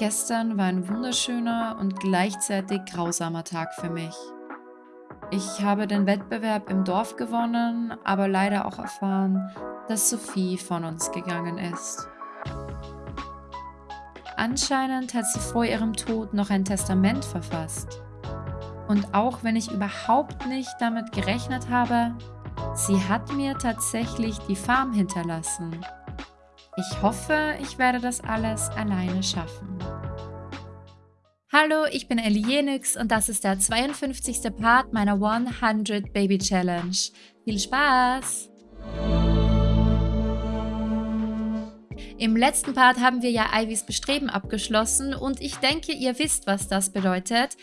Gestern war ein wunderschöner und gleichzeitig grausamer Tag für mich. Ich habe den Wettbewerb im Dorf gewonnen, aber leider auch erfahren, dass Sophie von uns gegangen ist. Anscheinend hat sie vor ihrem Tod noch ein Testament verfasst. Und auch wenn ich überhaupt nicht damit gerechnet habe, sie hat mir tatsächlich die Farm hinterlassen. Ich hoffe, ich werde das alles alleine schaffen. Hallo, ich bin Ellie Jenix und das ist der 52. Part meiner 100 Baby Challenge. Viel Spaß! Im letzten Part haben wir ja Ivys Bestreben abgeschlossen und ich denke, ihr wisst, was das bedeutet.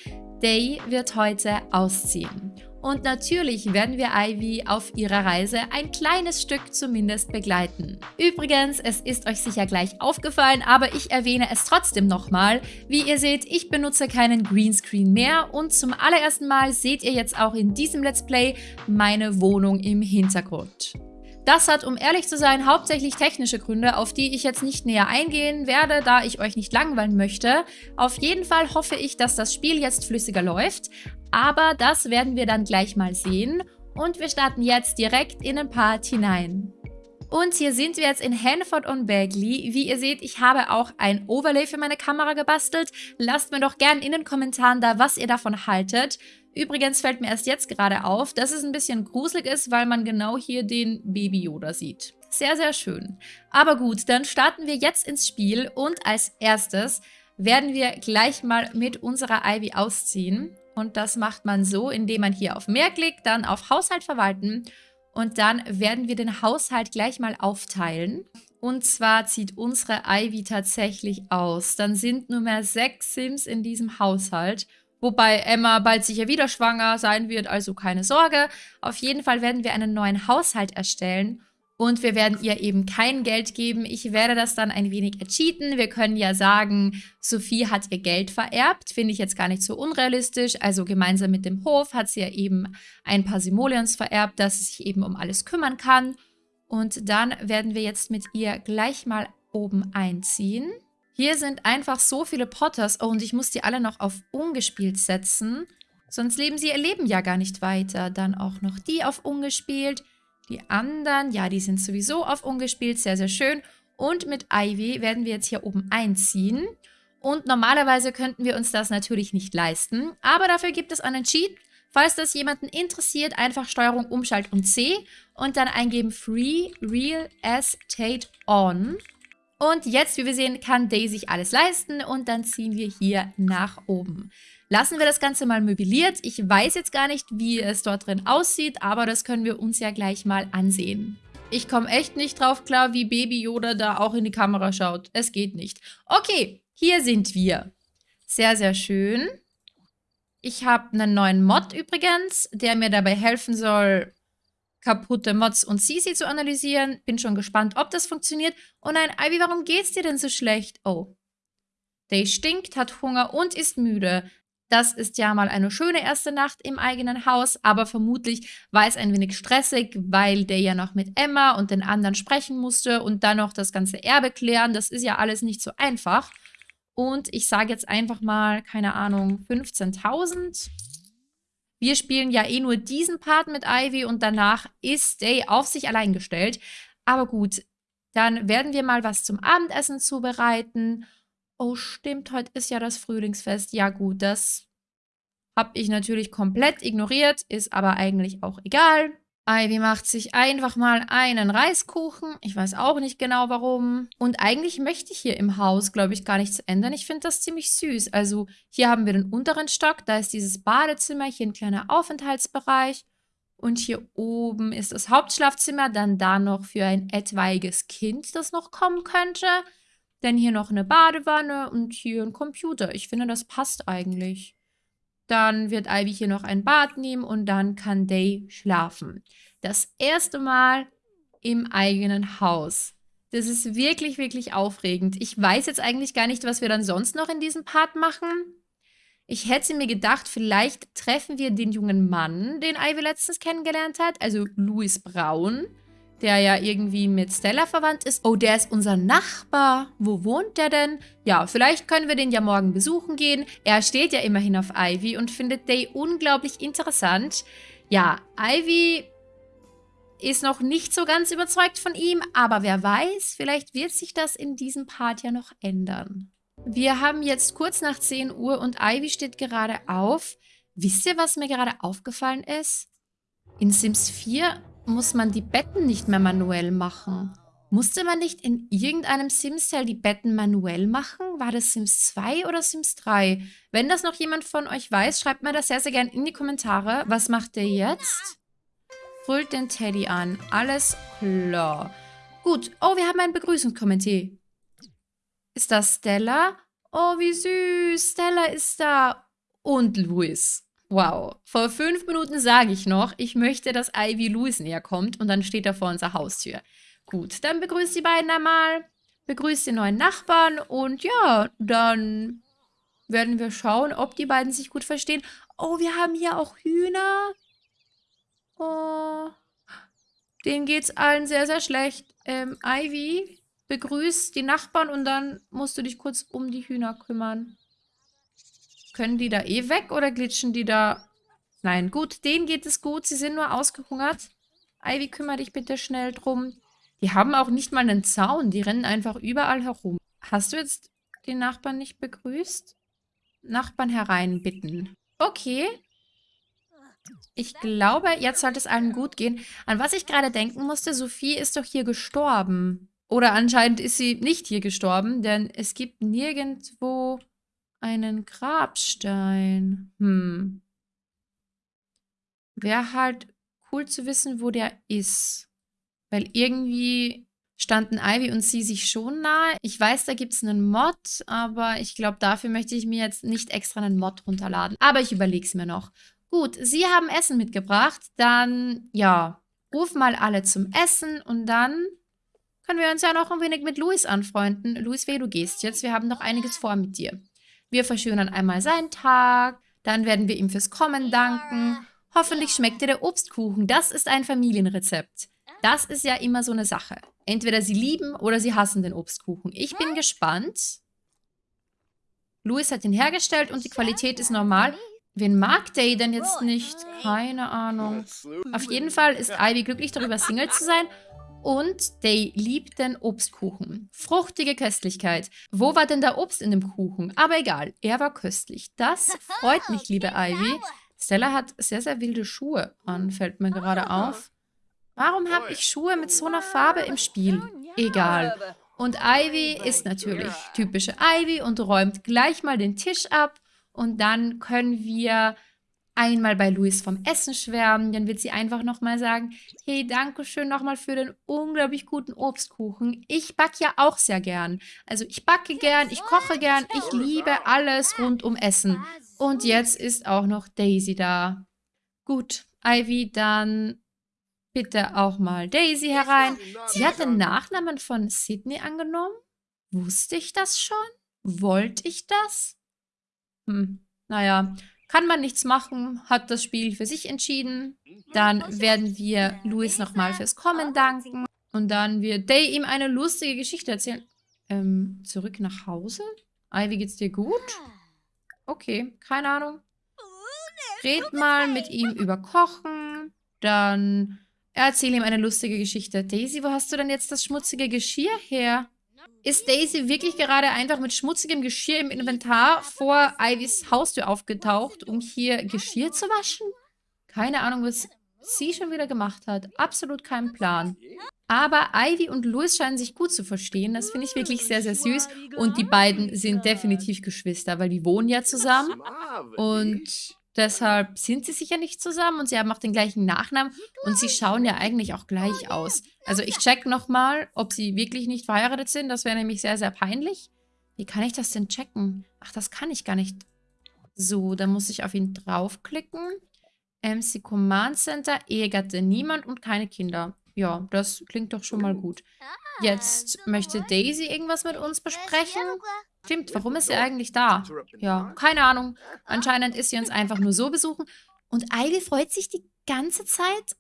Day wird heute ausziehen. Und natürlich werden wir Ivy auf ihrer Reise ein kleines Stück zumindest begleiten. Übrigens, es ist euch sicher gleich aufgefallen, aber ich erwähne es trotzdem nochmal. Wie ihr seht, ich benutze keinen Greenscreen mehr und zum allerersten Mal seht ihr jetzt auch in diesem Let's Play meine Wohnung im Hintergrund. Das hat, um ehrlich zu sein, hauptsächlich technische Gründe, auf die ich jetzt nicht näher eingehen werde, da ich euch nicht langweilen möchte. Auf jeden Fall hoffe ich, dass das Spiel jetzt flüssiger läuft, aber das werden wir dann gleich mal sehen. Und wir starten jetzt direkt in den Part hinein. Und hier sind wir jetzt in Hanford on Bagley. Wie ihr seht, ich habe auch ein Overlay für meine Kamera gebastelt. Lasst mir doch gerne in den Kommentaren da, was ihr davon haltet. Übrigens fällt mir erst jetzt gerade auf, dass es ein bisschen gruselig ist, weil man genau hier den Baby Yoda sieht. Sehr, sehr schön. Aber gut, dann starten wir jetzt ins Spiel und als erstes werden wir gleich mal mit unserer Ivy ausziehen. Und das macht man so, indem man hier auf Mehr klickt, dann auf Haushalt verwalten und dann werden wir den Haushalt gleich mal aufteilen. Und zwar zieht unsere Ivy tatsächlich aus. Dann sind nur mehr sechs Sims in diesem Haushalt Wobei Emma bald sicher wieder schwanger sein wird, also keine Sorge. Auf jeden Fall werden wir einen neuen Haushalt erstellen und wir werden ihr eben kein Geld geben. Ich werde das dann ein wenig ercheaten. Wir können ja sagen, Sophie hat ihr Geld vererbt. Finde ich jetzt gar nicht so unrealistisch. Also gemeinsam mit dem Hof hat sie ja eben ein paar Simoleons vererbt, dass sie sich eben um alles kümmern kann. Und dann werden wir jetzt mit ihr gleich mal oben einziehen. Hier sind einfach so viele Potters. Oh, und ich muss die alle noch auf ungespielt setzen. Sonst leben sie ihr Leben ja gar nicht weiter. Dann auch noch die auf ungespielt. Die anderen, ja, die sind sowieso auf ungespielt. Sehr, sehr schön. Und mit Ivy werden wir jetzt hier oben einziehen. Und normalerweise könnten wir uns das natürlich nicht leisten. Aber dafür gibt es einen Cheat. Falls das jemanden interessiert, einfach Steuerung Umschalt und C und dann eingeben Free Real Estate On. Und jetzt, wie wir sehen, kann Day sich alles leisten und dann ziehen wir hier nach oben. Lassen wir das Ganze mal möbliert. Ich weiß jetzt gar nicht, wie es dort drin aussieht, aber das können wir uns ja gleich mal ansehen. Ich komme echt nicht drauf klar, wie Baby Yoda da auch in die Kamera schaut. Es geht nicht. Okay, hier sind wir. Sehr, sehr schön. Ich habe einen neuen Mod übrigens, der mir dabei helfen soll, kaputte Mods und Sisi zu analysieren. Bin schon gespannt, ob das funktioniert. Oh nein, Ivy, warum geht's dir denn so schlecht? Oh. Day stinkt, hat Hunger und ist müde. Das ist ja mal eine schöne erste Nacht im eigenen Haus, aber vermutlich war es ein wenig stressig, weil der ja noch mit Emma und den anderen sprechen musste und dann noch das ganze Erbe klären. Das ist ja alles nicht so einfach. Und ich sage jetzt einfach mal, keine Ahnung, 15.000. Wir spielen ja eh nur diesen Part mit Ivy und danach ist Day auf sich allein gestellt. Aber gut, dann werden wir mal was zum Abendessen zubereiten. Oh, stimmt, heute ist ja das Frühlingsfest. Ja gut, das habe ich natürlich komplett ignoriert, ist aber eigentlich auch egal. Ivy macht sich einfach mal einen Reiskuchen. Ich weiß auch nicht genau warum. Und eigentlich möchte ich hier im Haus, glaube ich, gar nichts ändern. Ich finde das ziemlich süß. Also hier haben wir den unteren Stock. Da ist dieses Badezimmer, hier ein kleiner Aufenthaltsbereich. Und hier oben ist das Hauptschlafzimmer. Dann da noch für ein etwaiges Kind, das noch kommen könnte. Dann hier noch eine Badewanne und hier ein Computer. Ich finde, das passt eigentlich. Dann wird Ivy hier noch ein Bad nehmen und dann kann Day schlafen. Das erste Mal im eigenen Haus. Das ist wirklich, wirklich aufregend. Ich weiß jetzt eigentlich gar nicht, was wir dann sonst noch in diesem Part machen. Ich hätte mir gedacht, vielleicht treffen wir den jungen Mann, den Ivy letztens kennengelernt hat, also Louis Braun. Der ja irgendwie mit Stella verwandt ist. Oh, der ist unser Nachbar. Wo wohnt der denn? Ja, vielleicht können wir den ja morgen besuchen gehen. Er steht ja immerhin auf Ivy und findet Day unglaublich interessant. Ja, Ivy ist noch nicht so ganz überzeugt von ihm, aber wer weiß, vielleicht wird sich das in diesem Part ja noch ändern. Wir haben jetzt kurz nach 10 Uhr und Ivy steht gerade auf. Wisst ihr, was mir gerade aufgefallen ist? In Sims 4 muss man die Betten nicht mehr manuell machen. Musste man nicht in irgendeinem Sims-Cell die Betten manuell machen? War das Sims 2 oder Sims 3? Wenn das noch jemand von euch weiß, schreibt mir das sehr, sehr gerne in die Kommentare. Was macht der jetzt? Brüllt den Teddy an. Alles klar. Gut. Oh, wir haben ein Begrüßungskommentier. Ist das Stella? Oh, wie süß. Stella ist da. Und Luis. Wow. Vor fünf Minuten sage ich noch, ich möchte, dass Ivy Louis näher kommt und dann steht er vor unserer Haustür. Gut, dann begrüßt die beiden einmal, begrüßt die neuen Nachbarn und ja, dann werden wir schauen, ob die beiden sich gut verstehen. Oh, wir haben hier auch Hühner. Oh, denen geht's allen sehr, sehr schlecht. Ähm, Ivy, begrüßt die Nachbarn und dann musst du dich kurz um die Hühner kümmern. Können die da eh weg oder glitschen die da? Nein, gut, denen geht es gut. Sie sind nur ausgehungert. Ivy, kümmere dich bitte schnell drum. Die haben auch nicht mal einen Zaun. Die rennen einfach überall herum. Hast du jetzt die Nachbarn nicht begrüßt? Nachbarn hereinbitten. Okay. Ich glaube, jetzt sollte es allen gut gehen. An was ich gerade denken musste, Sophie ist doch hier gestorben. Oder anscheinend ist sie nicht hier gestorben, denn es gibt nirgendwo einen Grabstein. Hm. Wäre halt cool zu wissen, wo der ist. Weil irgendwie standen Ivy und sie sich schon nahe. Ich weiß, da gibt es einen Mod, aber ich glaube, dafür möchte ich mir jetzt nicht extra einen Mod runterladen. Aber ich überlege es mir noch. Gut, sie haben Essen mitgebracht. Dann, ja, ruf mal alle zum Essen und dann können wir uns ja noch ein wenig mit Luis anfreunden. Luis, weh, du gehst jetzt. Wir haben noch einiges vor mit dir. Wir verschönern einmal seinen Tag, dann werden wir ihm fürs Kommen danken. Hoffentlich schmeckt dir der Obstkuchen. Das ist ein Familienrezept. Das ist ja immer so eine Sache. Entweder sie lieben oder sie hassen den Obstkuchen. Ich bin gespannt. Louis hat ihn hergestellt und die Qualität ist normal. Wen mag Day denn jetzt nicht? Keine Ahnung. Auf jeden Fall ist Ivy glücklich darüber, Single zu sein und Day liebt den Obstkuchen. Fruchtige Köstlichkeit. Wo war denn der Obst in dem Kuchen? Aber egal, er war köstlich. Das freut mich, liebe Ivy. Stella hat sehr, sehr wilde Schuhe an, fällt mir gerade auf. Warum habe ich Schuhe mit so einer Farbe im Spiel? Egal. Und Ivy ist natürlich typische Ivy und räumt gleich mal den Tisch ab. Und dann können wir einmal bei Luis vom Essen schwärmen. Dann wird sie einfach nochmal sagen, hey, danke schön nochmal für den unglaublich guten Obstkuchen. Ich backe ja auch sehr gern. Also ich backe gern, ich koche gern, ich liebe alles rund um Essen. Und jetzt ist auch noch Daisy da. Gut, Ivy, dann bitte auch mal Daisy herein. Sie hat den Nachnamen von Sydney angenommen. Wusste ich das schon? Wollte ich das? Hm, naja, kann man nichts machen, hat das Spiel für sich entschieden. Dann werden wir Louis nochmal fürs Kommen danken. Und dann wird Day ihm eine lustige Geschichte erzählen. Ähm, zurück nach Hause? Ivy, geht's dir gut? Okay, keine Ahnung. Red mal mit ihm über Kochen. Dann erzähl ihm eine lustige Geschichte. Daisy, wo hast du denn jetzt das schmutzige Geschirr her? Ist Daisy wirklich gerade einfach mit schmutzigem Geschirr im Inventar vor Ivys Haustür aufgetaucht, um hier Geschirr zu waschen? Keine Ahnung, was sie schon wieder gemacht hat. Absolut kein Plan. Aber Ivy und Louis scheinen sich gut zu verstehen. Das finde ich wirklich sehr, sehr süß. Und die beiden sind definitiv Geschwister, weil die wohnen ja zusammen. Und Deshalb sind sie sicher nicht zusammen und sie haben auch den gleichen Nachnamen und sie schauen ja eigentlich auch gleich aus. Also ich check nochmal, ob sie wirklich nicht verheiratet sind. Das wäre nämlich sehr, sehr peinlich. Wie kann ich das denn checken? Ach, das kann ich gar nicht. So, dann muss ich auf ihn draufklicken. MC Command Center, Ehegatte niemand und keine Kinder. Ja, das klingt doch schon mal gut. Jetzt möchte Daisy irgendwas mit uns besprechen. Stimmt, warum ist sie eigentlich da? Ja, keine Ahnung. Anscheinend ist sie uns einfach nur so besuchen. Und Ivy freut sich die ganze Zeit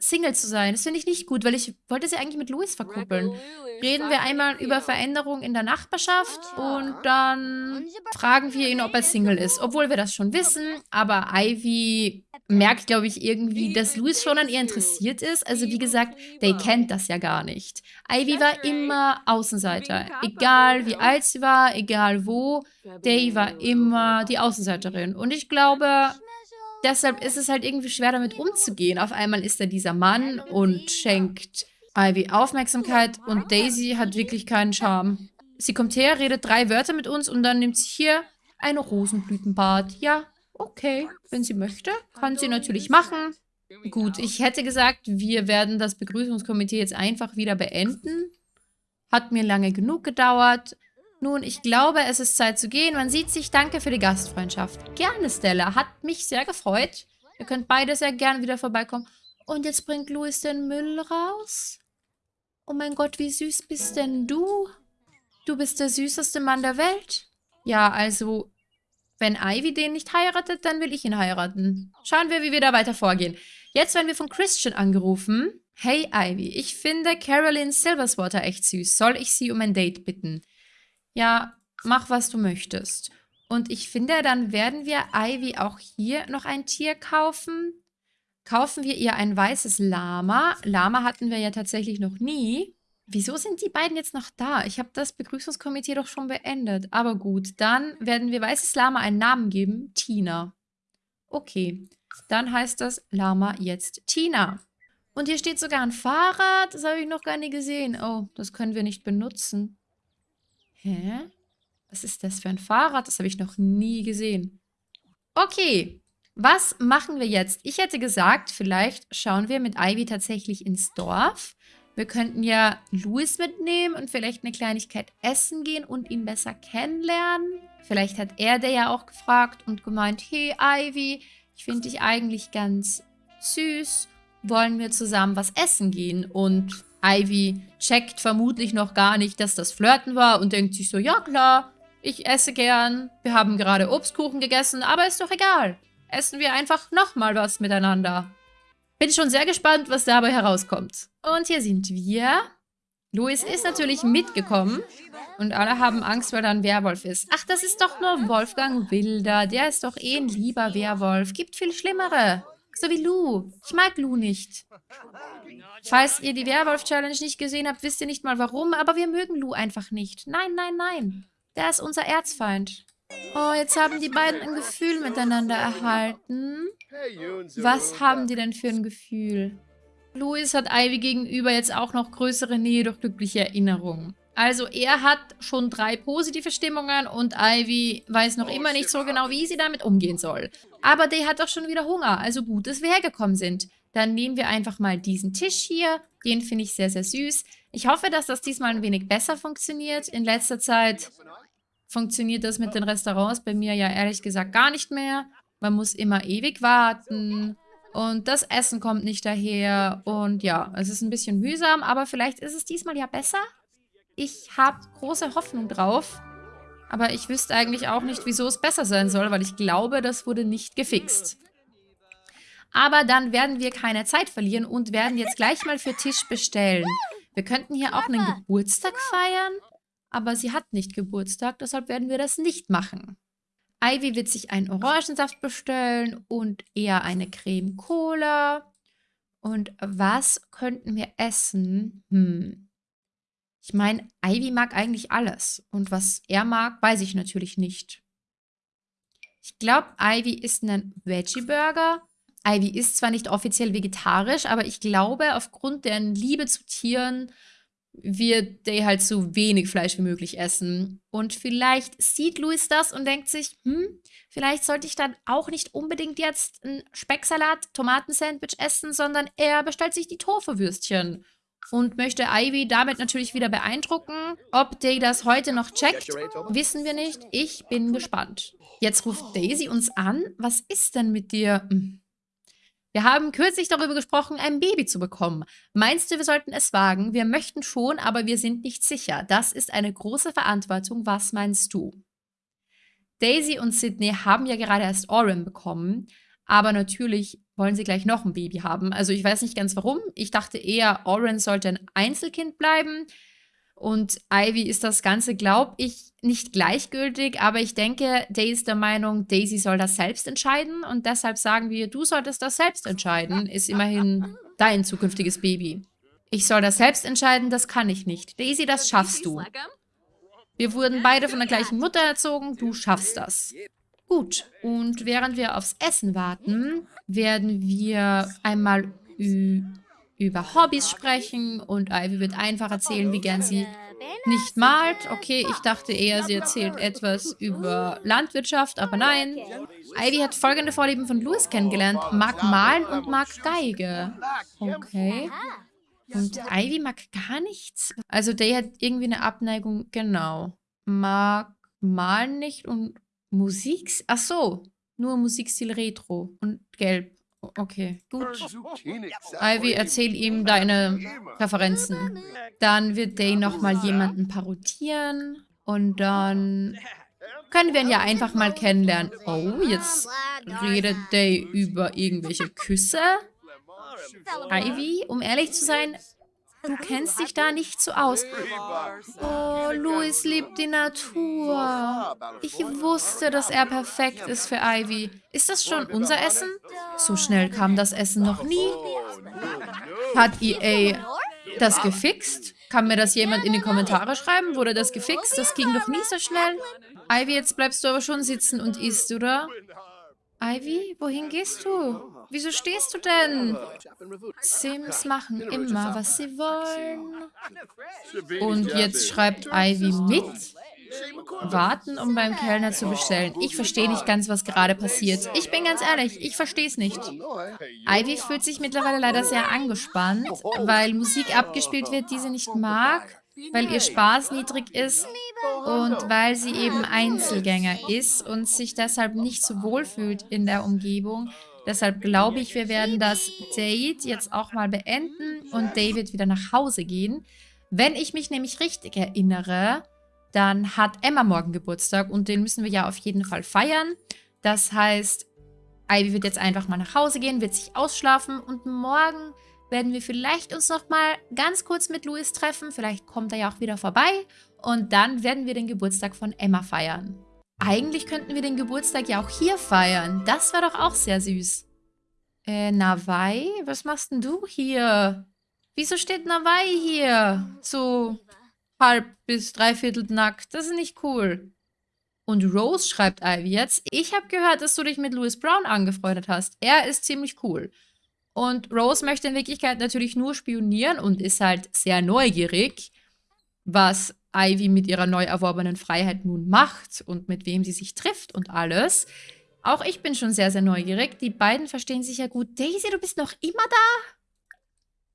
Single zu sein. Das finde ich nicht gut, weil ich wollte sie eigentlich mit Louis verkuppeln. Reden wir einmal über Veränderungen in der Nachbarschaft und dann fragen wir ihn, ob er Single ist. Obwohl wir das schon wissen, aber Ivy merkt, glaube ich, irgendwie, dass Louis schon an ihr interessiert ist. Also wie gesagt, Day kennt das ja gar nicht. Ivy war immer Außenseiter. Egal wie alt sie war, egal wo, Day war immer die Außenseiterin. Und ich glaube, deshalb ist es halt irgendwie schwer, damit umzugehen. Auf einmal ist er dieser Mann und schenkt Ivy Aufmerksamkeit und Daisy hat wirklich keinen Charme. Sie kommt her, redet drei Wörter mit uns und dann nimmt sie hier ein Rosenblütenbad. Ja, okay, wenn sie möchte, kann sie natürlich machen. Gut, ich hätte gesagt, wir werden das Begrüßungskomitee jetzt einfach wieder beenden. Hat mir lange genug gedauert. Nun, ich glaube, es ist Zeit zu gehen. Man sieht sich. Danke für die Gastfreundschaft. Gerne, Stella. Hat mich sehr gefreut. Ihr könnt beide sehr gern wieder vorbeikommen. Und jetzt bringt Louis den Müll raus. Oh mein Gott, wie süß bist denn du? Du bist der süßeste Mann der Welt. Ja, also, wenn Ivy den nicht heiratet, dann will ich ihn heiraten. Schauen wir, wie wir da weiter vorgehen. Jetzt werden wir von Christian angerufen. Hey Ivy, ich finde Carolyn Silverswater echt süß. Soll ich sie um ein Date bitten? Ja, mach, was du möchtest. Und ich finde, dann werden wir Ivy auch hier noch ein Tier kaufen. Kaufen wir ihr ein weißes Lama. Lama hatten wir ja tatsächlich noch nie. Wieso sind die beiden jetzt noch da? Ich habe das Begrüßungskomitee doch schon beendet. Aber gut, dann werden wir weißes Lama einen Namen geben. Tina. Okay, dann heißt das Lama jetzt Tina. Und hier steht sogar ein Fahrrad. Das habe ich noch gar nicht gesehen. Oh, das können wir nicht benutzen. Hä? Was ist das für ein Fahrrad? Das habe ich noch nie gesehen. Okay, was machen wir jetzt? Ich hätte gesagt, vielleicht schauen wir mit Ivy tatsächlich ins Dorf. Wir könnten ja Louis mitnehmen und vielleicht eine Kleinigkeit essen gehen und ihn besser kennenlernen. Vielleicht hat er der ja auch gefragt und gemeint, hey Ivy, ich finde dich eigentlich ganz süß. Wollen wir zusammen was essen gehen? Und Ivy checkt vermutlich noch gar nicht, dass das Flirten war und denkt sich so, ja klar, ich esse gern. Wir haben gerade Obstkuchen gegessen, aber ist doch egal. Essen wir einfach nochmal was miteinander. Bin schon sehr gespannt, was dabei herauskommt. Und hier sind wir. Louis ist natürlich mitgekommen. Und alle haben Angst, weil da ein Werwolf ist. Ach, das ist doch nur Wolfgang Wilder. Der ist doch eh ein lieber Werwolf. Gibt viel Schlimmere. So wie Lou. Ich mag Lou nicht. Falls ihr die Werwolf-Challenge nicht gesehen habt, wisst ihr nicht mal warum, aber wir mögen Lou einfach nicht. Nein, nein, nein. Der ist unser Erzfeind. Oh, jetzt haben die beiden ein Gefühl miteinander erhalten. Was haben die denn für ein Gefühl? Louis hat Ivy gegenüber jetzt auch noch größere Nähe durch glückliche Erinnerungen. Also er hat schon drei positive Stimmungen und Ivy weiß noch immer nicht so genau, wie sie damit umgehen soll. Aber Day hat doch schon wieder Hunger, also gut, dass wir hergekommen sind. Dann nehmen wir einfach mal diesen Tisch hier. Den finde ich sehr, sehr süß. Ich hoffe, dass das diesmal ein wenig besser funktioniert. In letzter Zeit funktioniert das mit den Restaurants bei mir ja ehrlich gesagt gar nicht mehr. Man muss immer ewig warten und das Essen kommt nicht daher. Und ja, es ist ein bisschen mühsam, aber vielleicht ist es diesmal ja besser. Ich habe große Hoffnung drauf. Aber ich wüsste eigentlich auch nicht, wieso es besser sein soll, weil ich glaube, das wurde nicht gefixt. Aber dann werden wir keine Zeit verlieren und werden jetzt gleich mal für Tisch bestellen. Wir könnten hier auch einen Geburtstag feiern, aber sie hat nicht Geburtstag, deshalb werden wir das nicht machen. Ivy wird sich einen Orangensaft bestellen und eher eine Creme Cola. Und was könnten wir essen? Hm. Ich meine, Ivy mag eigentlich alles. Und was er mag, weiß ich natürlich nicht. Ich glaube, Ivy isst einen Veggie-Burger Ivy ist zwar nicht offiziell vegetarisch, aber ich glaube, aufgrund deren Liebe zu Tieren wird Day halt so wenig Fleisch wie möglich essen. Und vielleicht sieht Louis das und denkt sich, hm, vielleicht sollte ich dann auch nicht unbedingt jetzt ein Specksalat, Tomatensandwich essen, sondern er bestellt sich die Tofu-Würstchen und möchte Ivy damit natürlich wieder beeindrucken. Ob Day das heute noch checkt, wissen wir nicht. Ich bin gespannt. Jetzt ruft Daisy uns an. Was ist denn mit dir? Hm. Wir haben kürzlich darüber gesprochen, ein Baby zu bekommen. Meinst du, wir sollten es wagen? Wir möchten schon, aber wir sind nicht sicher. Das ist eine große Verantwortung. Was meinst du? Daisy und Sydney haben ja gerade erst Oren bekommen, Aber natürlich wollen sie gleich noch ein Baby haben. Also ich weiß nicht ganz warum. Ich dachte eher, Oren sollte ein Einzelkind bleiben. Und Ivy ist das Ganze, glaube ich, nicht gleichgültig, aber ich denke, Day ist der Meinung, Daisy soll das selbst entscheiden und deshalb sagen wir, du solltest das selbst entscheiden, ist immerhin dein zukünftiges Baby. Ich soll das selbst entscheiden, das kann ich nicht. Daisy, das schaffst du. Wir wurden beide von der gleichen Mutter erzogen, du schaffst das. Gut, und während wir aufs Essen warten, werden wir einmal über Hobbys sprechen und Ivy wird einfach erzählen, wie gern sie nicht malt. Okay, ich dachte eher, sie erzählt etwas über Landwirtschaft, aber nein. Ivy hat folgende Vorlieben von Louis kennengelernt. Mag malen und mag Geige. Okay. Und Ivy mag gar nichts. Also der hat irgendwie eine Abneigung, genau. Mag malen nicht und Musik... Ach so, nur Musikstil Retro und Gelb. Okay, gut. Ivy, erzähl ihm deine Präferenzen. Dann wird Day nochmal jemanden parodieren. Und dann können wir ihn ja einfach mal kennenlernen. Oh, jetzt redet Day über irgendwelche Küsse. Ivy, um ehrlich zu sein, Du kennst dich da nicht so aus. Oh, Louis liebt die Natur. Ich wusste, dass er perfekt ist für Ivy. Ist das schon unser Essen? So schnell kam das Essen noch nie. Hat EA das gefixt? Kann mir das jemand in die Kommentare schreiben? Wurde das gefixt? Das ging doch nie so schnell. Ivy, jetzt bleibst du aber schon sitzen und isst, oder? Ivy, wohin gehst du? Wieso stehst du denn? Sims machen immer, was sie wollen. Und jetzt schreibt Ivy mit. Warten, um beim Kellner zu bestellen. Ich verstehe nicht ganz, was gerade passiert. Ich bin ganz ehrlich, ich verstehe es nicht. Ivy fühlt sich mittlerweile leider sehr angespannt, weil Musik abgespielt wird, die sie nicht mag weil ihr Spaß niedrig ist und weil sie eben Einzelgänger ist und sich deshalb nicht so wohl fühlt in der Umgebung. Deshalb glaube ich, wir werden das Date jetzt auch mal beenden und David wieder nach Hause gehen. Wenn ich mich nämlich richtig erinnere, dann hat Emma morgen Geburtstag und den müssen wir ja auf jeden Fall feiern. Das heißt, Ivy wird jetzt einfach mal nach Hause gehen, wird sich ausschlafen und morgen werden wir vielleicht uns noch mal ganz kurz mit Louis treffen. Vielleicht kommt er ja auch wieder vorbei. Und dann werden wir den Geburtstag von Emma feiern. Eigentlich könnten wir den Geburtstag ja auch hier feiern. Das wäre doch auch sehr süß. Äh, Nawai? Was machst denn du hier? Wieso steht Nawai hier? So halb bis dreiviertel nackt. Das ist nicht cool. Und Rose schreibt Ivy jetzt, ich habe gehört, dass du dich mit Louis Brown angefreundet hast. Er ist ziemlich cool. Und Rose möchte in Wirklichkeit natürlich nur spionieren und ist halt sehr neugierig, was Ivy mit ihrer neu erworbenen Freiheit nun macht und mit wem sie sich trifft und alles. Auch ich bin schon sehr, sehr neugierig. Die beiden verstehen sich ja gut. Daisy, du bist noch immer da?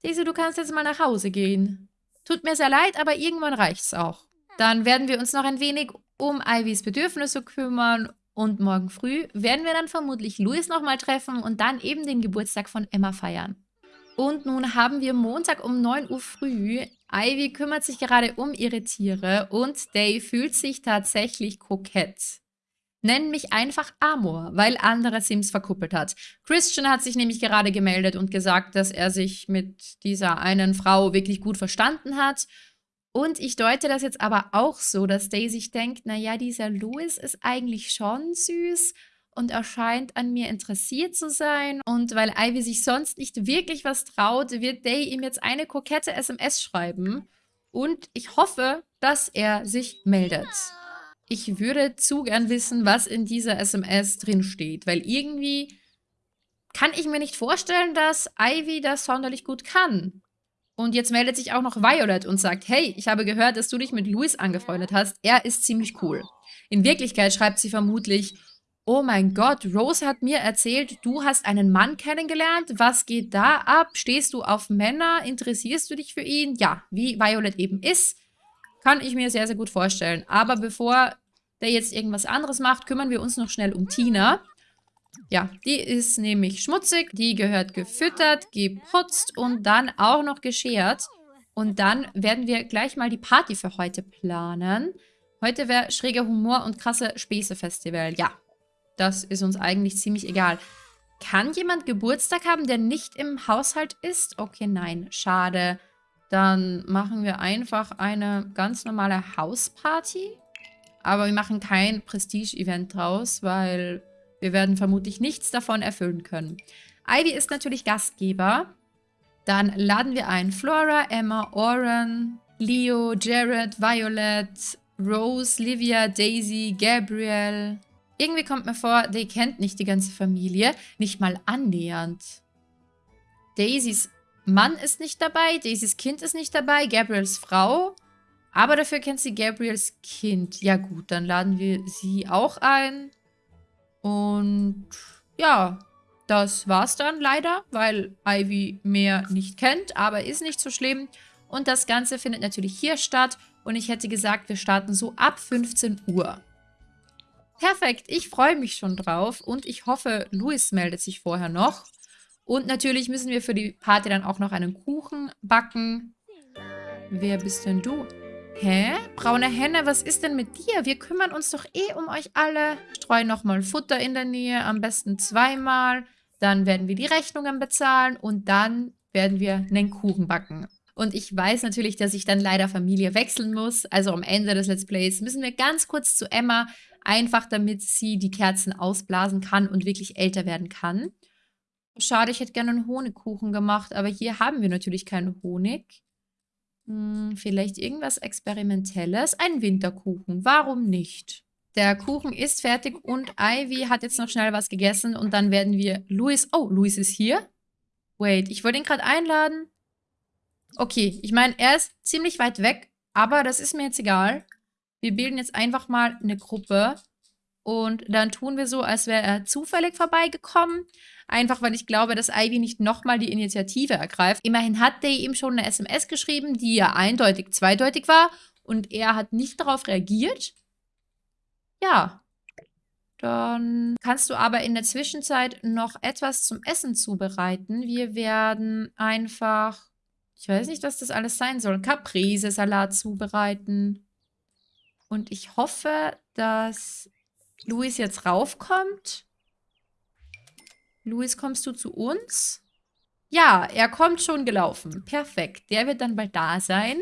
Daisy, du kannst jetzt mal nach Hause gehen. Tut mir sehr leid, aber irgendwann reicht's auch. Dann werden wir uns noch ein wenig um Ivys Bedürfnisse kümmern und morgen früh werden wir dann vermutlich Louis nochmal treffen und dann eben den Geburtstag von Emma feiern. Und nun haben wir Montag um 9 Uhr früh. Ivy kümmert sich gerade um ihre Tiere und Dave fühlt sich tatsächlich kokett. Nenn mich einfach Amor, weil andere Sims verkuppelt hat. Christian hat sich nämlich gerade gemeldet und gesagt, dass er sich mit dieser einen Frau wirklich gut verstanden hat und ich deute das jetzt aber auch so, dass Daisy denkt, naja, dieser Louis ist eigentlich schon süß und er scheint an mir interessiert zu sein. Und weil Ivy sich sonst nicht wirklich was traut, wird Day ihm jetzt eine kokette SMS schreiben. Und ich hoffe, dass er sich meldet. Ich würde zu gern wissen, was in dieser SMS drinsteht, weil irgendwie kann ich mir nicht vorstellen, dass Ivy das sonderlich gut kann. Und jetzt meldet sich auch noch Violet und sagt, hey, ich habe gehört, dass du dich mit Louis angefreundet hast. Er ist ziemlich cool. In Wirklichkeit schreibt sie vermutlich, oh mein Gott, Rose hat mir erzählt, du hast einen Mann kennengelernt. Was geht da ab? Stehst du auf Männer? Interessierst du dich für ihn? Ja, wie Violet eben ist, kann ich mir sehr, sehr gut vorstellen. Aber bevor der jetzt irgendwas anderes macht, kümmern wir uns noch schnell um Tina. Ja, die ist nämlich schmutzig, die gehört gefüttert, geputzt und dann auch noch geschert. Und dann werden wir gleich mal die Party für heute planen. Heute wäre schräger Humor und krasse Späße-Festival. Ja, das ist uns eigentlich ziemlich egal. Kann jemand Geburtstag haben, der nicht im Haushalt ist? Okay, nein. Schade. Dann machen wir einfach eine ganz normale Hausparty. Aber wir machen kein Prestige-Event draus, weil wir werden vermutlich nichts davon erfüllen können. Ivy ist natürlich Gastgeber. Dann laden wir ein Flora, Emma, Oren, Leo, Jared, Violet, Rose, Livia, Daisy, Gabriel. Irgendwie kommt mir vor, die kennt nicht die ganze Familie. Nicht mal annähernd. Daisys Mann ist nicht dabei, Daisys Kind ist nicht dabei, Gabriels Frau. Aber dafür kennt sie Gabriels Kind. Ja gut, dann laden wir sie auch ein. Und ja, das war's dann leider, weil Ivy mehr nicht kennt, aber ist nicht so schlimm. Und das Ganze findet natürlich hier statt. Und ich hätte gesagt, wir starten so ab 15 Uhr. Perfekt, ich freue mich schon drauf. Und ich hoffe, Luis meldet sich vorher noch. Und natürlich müssen wir für die Party dann auch noch einen Kuchen backen. Wer bist denn du? Hä? Braune Henne, was ist denn mit dir? Wir kümmern uns doch eh um euch alle. Streuen nochmal Futter in der Nähe, am besten zweimal. Dann werden wir die Rechnungen bezahlen und dann werden wir einen Kuchen backen. Und ich weiß natürlich, dass ich dann leider Familie wechseln muss. Also am Ende des Let's Plays müssen wir ganz kurz zu Emma, einfach damit sie die Kerzen ausblasen kann und wirklich älter werden kann. Schade, ich hätte gerne einen Honigkuchen gemacht, aber hier haben wir natürlich keinen Honig. Hm, vielleicht irgendwas Experimentelles. Ein Winterkuchen, warum nicht? Der Kuchen ist fertig und Ivy hat jetzt noch schnell was gegessen und dann werden wir Luis... Oh, Luis ist hier? Wait, ich wollte ihn gerade einladen. Okay, ich meine, er ist ziemlich weit weg, aber das ist mir jetzt egal. Wir bilden jetzt einfach mal eine Gruppe und dann tun wir so, als wäre er zufällig vorbeigekommen. Einfach, weil ich glaube, dass Ivy nicht nochmal die Initiative ergreift. Immerhin hat Day ihm schon eine SMS geschrieben, die ja eindeutig zweideutig war. Und er hat nicht darauf reagiert. Ja. Dann kannst du aber in der Zwischenzeit noch etwas zum Essen zubereiten. Wir werden einfach, ich weiß nicht, was das alles sein soll, Caprese-Salat zubereiten. Und ich hoffe, dass Luis jetzt raufkommt. Luis, kommst du zu uns? Ja, er kommt schon gelaufen. Perfekt. Der wird dann bald da sein.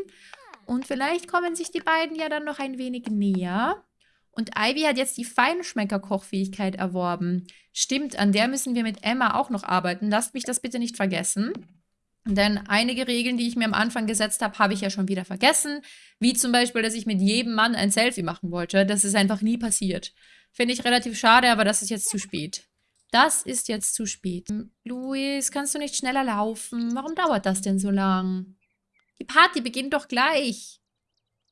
Und vielleicht kommen sich die beiden ja dann noch ein wenig näher. Und Ivy hat jetzt die Feinschmecker-Kochfähigkeit erworben. Stimmt, an der müssen wir mit Emma auch noch arbeiten. Lasst mich das bitte nicht vergessen. Denn einige Regeln, die ich mir am Anfang gesetzt habe, habe ich ja schon wieder vergessen. Wie zum Beispiel, dass ich mit jedem Mann ein Selfie machen wollte. Das ist einfach nie passiert. Finde ich relativ schade, aber das ist jetzt zu spät. Das ist jetzt zu spät. Luis, kannst du nicht schneller laufen? Warum dauert das denn so lang? Die Party beginnt doch gleich.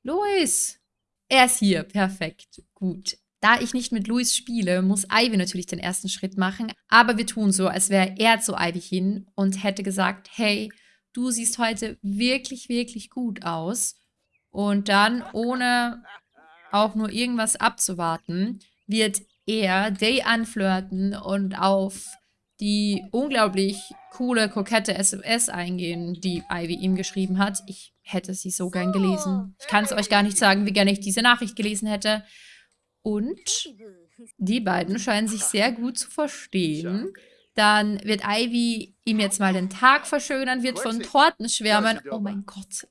Luis. Er ist hier. Perfekt. Gut. Da ich nicht mit Luis spiele, muss Ivy natürlich den ersten Schritt machen. Aber wir tun so, als wäre er zu Ivy hin und hätte gesagt, hey, du siehst heute wirklich, wirklich gut aus. Und dann, ohne auch nur irgendwas abzuwarten, wird er Day anflirten und auf die unglaublich coole, kokette SMS eingehen, die Ivy ihm geschrieben hat. Ich hätte sie so gern gelesen. Ich kann es euch gar nicht sagen, wie gerne ich diese Nachricht gelesen hätte. Und die beiden scheinen sich sehr gut zu verstehen. Dann wird Ivy ihm jetzt mal den Tag verschönern, wird von Torten schwärmen. Oh mein Gott.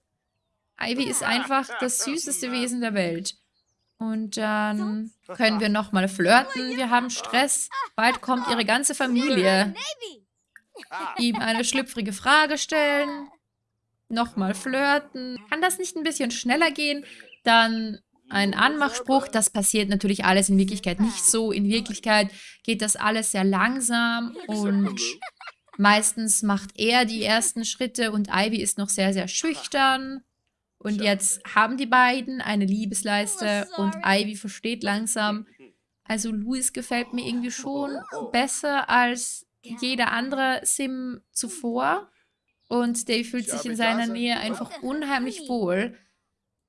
Ivy ist einfach das süßeste Wesen der Welt. Und dann können wir nochmal flirten. Wir haben Stress. Bald kommt ihre ganze Familie. Ihm eine schlüpfrige Frage stellen. Nochmal flirten. Kann das nicht ein bisschen schneller gehen? Dann ein Anmachspruch. Das passiert natürlich alles in Wirklichkeit nicht so. In Wirklichkeit geht das alles sehr langsam und meistens macht er die ersten Schritte und Ivy ist noch sehr, sehr schüchtern. Und jetzt haben die beiden eine Liebesleiste oh, und Ivy versteht langsam, also Louis gefällt mir irgendwie schon besser als jeder andere Sim zuvor. Und Dave fühlt sich in seiner Nähe einfach unheimlich wohl.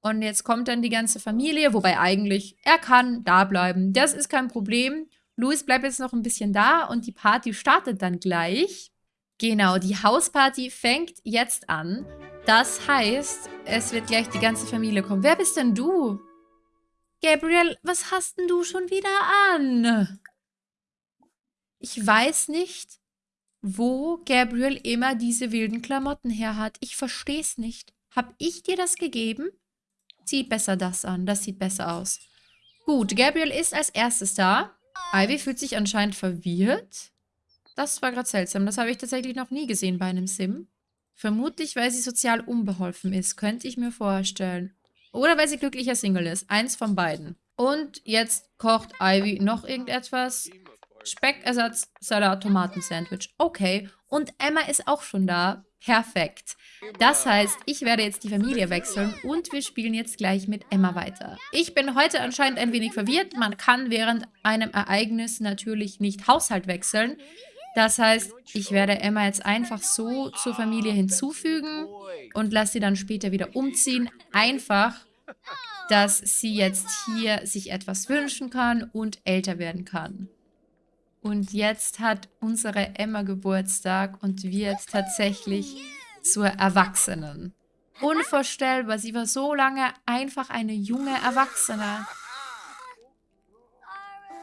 Und jetzt kommt dann die ganze Familie, wobei eigentlich er kann da bleiben. Das ist kein Problem. Louis bleibt jetzt noch ein bisschen da und die Party startet dann gleich. Genau, die Hausparty fängt jetzt an. Das heißt, es wird gleich die ganze Familie kommen. Wer bist denn du? Gabriel, was hast denn du schon wieder an? Ich weiß nicht, wo Gabriel immer diese wilden Klamotten her hat. Ich verstehe es nicht. Hab ich dir das gegeben? Zieh besser das an. Das sieht besser aus. Gut, Gabriel ist als erstes da. Ivy fühlt sich anscheinend verwirrt. Das war gerade seltsam. Das habe ich tatsächlich noch nie gesehen bei einem Sim. Vermutlich, weil sie sozial unbeholfen ist, könnte ich mir vorstellen. Oder weil sie glücklicher Single ist. Eins von beiden. Und jetzt kocht Ivy noch irgendetwas. Speckersatz, Salat, Tomatensandwich. Okay. Und Emma ist auch schon da. Perfekt. Das heißt, ich werde jetzt die Familie wechseln und wir spielen jetzt gleich mit Emma weiter. Ich bin heute anscheinend ein wenig verwirrt. Man kann während einem Ereignis natürlich nicht Haushalt wechseln. Das heißt, ich werde Emma jetzt einfach so zur Familie hinzufügen und lasse sie dann später wieder umziehen. Einfach, dass sie jetzt hier sich etwas wünschen kann und älter werden kann. Und jetzt hat unsere Emma Geburtstag und wird tatsächlich zur Erwachsenen. Unvorstellbar, sie war so lange einfach eine junge Erwachsene.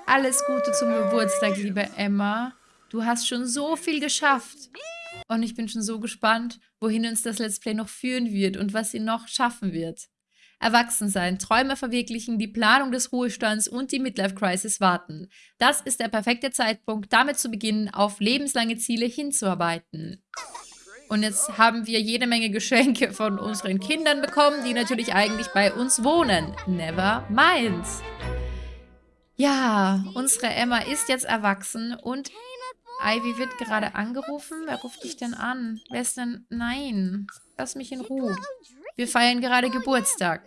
Alles Gute zum Geburtstag, liebe Emma. Du hast schon so viel geschafft. Und ich bin schon so gespannt, wohin uns das Let's Play noch führen wird und was sie noch schaffen wird. Erwachsen sein, Träume verwirklichen, die Planung des Ruhestands und die Midlife Crisis warten. Das ist der perfekte Zeitpunkt, damit zu beginnen, auf lebenslange Ziele hinzuarbeiten. Und jetzt haben wir jede Menge Geschenke von unseren Kindern bekommen, die natürlich eigentlich bei uns wohnen. Never mind. Ja, unsere Emma ist jetzt erwachsen und Ivy wird gerade angerufen. Wer ruft dich denn an? Wer ist denn... Nein, lass mich in Ruhe. Wir feiern gerade Geburtstag.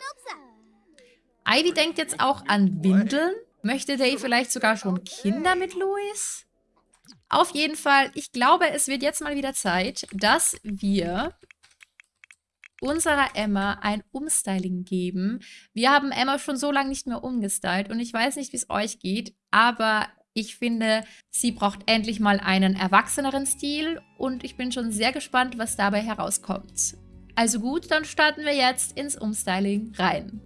Ivy denkt jetzt auch an Windeln. Möchte Dave vielleicht sogar schon Kinder mit Louis? Auf jeden Fall, ich glaube, es wird jetzt mal wieder Zeit, dass wir unserer Emma ein Umstyling geben. Wir haben Emma schon so lange nicht mehr umgestylt und ich weiß nicht, wie es euch geht, aber ich finde, sie braucht endlich mal einen erwachseneren Stil und ich bin schon sehr gespannt, was dabei herauskommt. Also gut, dann starten wir jetzt ins Umstyling rein.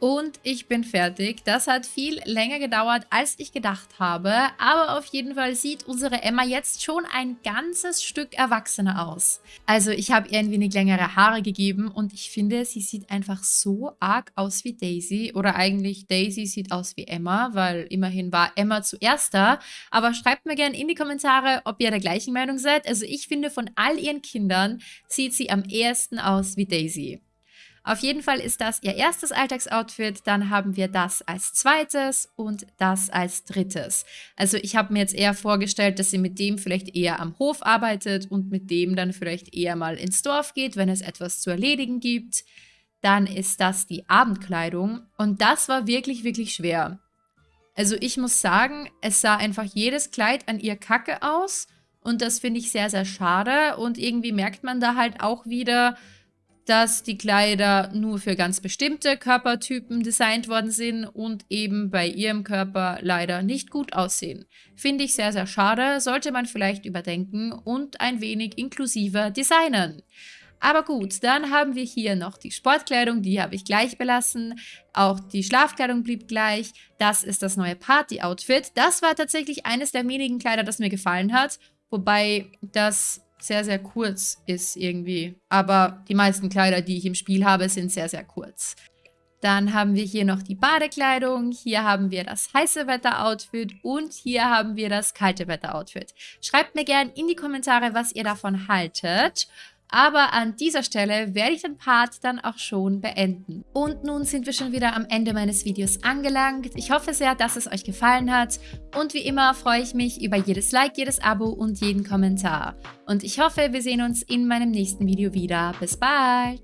Und ich bin fertig. Das hat viel länger gedauert, als ich gedacht habe. Aber auf jeden Fall sieht unsere Emma jetzt schon ein ganzes Stück erwachsener aus. Also ich habe ihr ein wenig längere Haare gegeben und ich finde, sie sieht einfach so arg aus wie Daisy. Oder eigentlich Daisy sieht aus wie Emma, weil immerhin war Emma zuerst da. Aber schreibt mir gerne in die Kommentare, ob ihr der gleichen Meinung seid. Also ich finde, von all ihren Kindern sieht sie am ehesten aus wie Daisy. Auf jeden Fall ist das ihr erstes Alltagsoutfit, dann haben wir das als zweites und das als drittes. Also ich habe mir jetzt eher vorgestellt, dass sie mit dem vielleicht eher am Hof arbeitet und mit dem dann vielleicht eher mal ins Dorf geht, wenn es etwas zu erledigen gibt. Dann ist das die Abendkleidung und das war wirklich, wirklich schwer. Also ich muss sagen, es sah einfach jedes Kleid an ihr kacke aus und das finde ich sehr, sehr schade und irgendwie merkt man da halt auch wieder, dass die Kleider nur für ganz bestimmte Körpertypen designt worden sind und eben bei ihrem Körper leider nicht gut aussehen. Finde ich sehr, sehr schade, sollte man vielleicht überdenken und ein wenig inklusiver designen. Aber gut, dann haben wir hier noch die Sportkleidung, die habe ich gleich belassen. Auch die Schlafkleidung blieb gleich. Das ist das neue Party-Outfit. Das war tatsächlich eines der wenigen Kleider, das mir gefallen hat. Wobei das sehr, sehr kurz ist irgendwie. Aber die meisten Kleider, die ich im Spiel habe, sind sehr, sehr kurz. Dann haben wir hier noch die Badekleidung, hier haben wir das heiße Wetter-Outfit und hier haben wir das kalte Wetter-Outfit. Schreibt mir gerne in die Kommentare, was ihr davon haltet. Aber an dieser Stelle werde ich den Part dann auch schon beenden. Und nun sind wir schon wieder am Ende meines Videos angelangt. Ich hoffe sehr, dass es euch gefallen hat. Und wie immer freue ich mich über jedes Like, jedes Abo und jeden Kommentar. Und ich hoffe, wir sehen uns in meinem nächsten Video wieder. Bis bald!